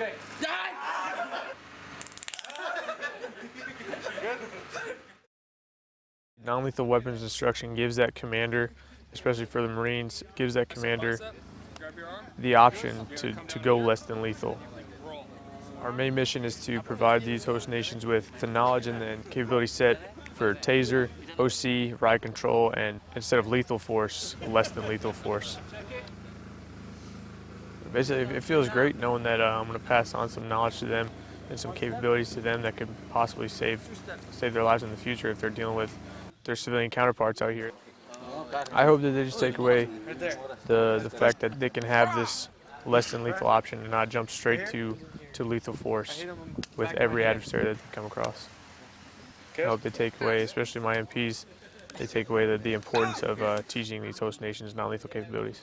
Okay. Die! Non-lethal weapons instruction gives that commander, especially for the Marines, gives that commander the option to, to go less than lethal. Our main mission is to provide these host nations with the knowledge and the capability set for taser, OC, riot control, and instead of lethal force, less than lethal force. Basically, it feels great knowing that uh, I'm going to pass on some knowledge to them and some capabilities to them that could possibly save save their lives in the future if they're dealing with their civilian counterparts out here. I hope that they just take away the the fact that they can have this less than lethal option and not jump straight to to lethal force with every adversary that they come across. I hope they take away, especially my MPs, they take away the, the importance of uh, teaching these host nations non-lethal capabilities.